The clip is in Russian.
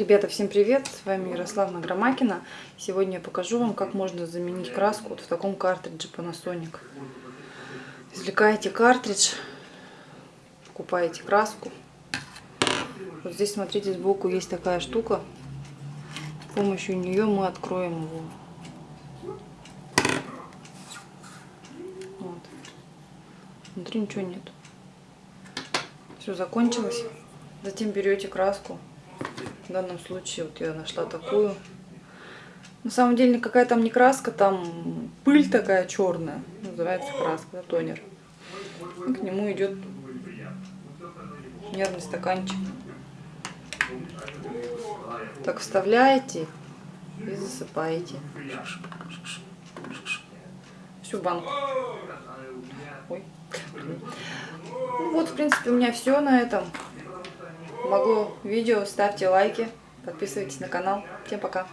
Ребята, всем привет! С вами Ярославна Громакина. Сегодня я покажу вам, как можно заменить краску вот в таком картридже Panasonic. Извлекаете картридж, покупаете краску. Вот здесь, смотрите, сбоку есть такая штука. С помощью нее мы откроем его. Вот. Внутри ничего нет. Все закончилось. Затем берете краску в данном случае вот я нашла такую. На самом деле никакая там не краска, там пыль такая черная. Называется краска, да, тонер. И к нему идет нервный стаканчик. Так вставляете и засыпаете. Всю банку. Ой. Ну вот, в принципе, у меня все на этом. Помогло видео, ставьте лайки, подписывайтесь на канал. Всем пока!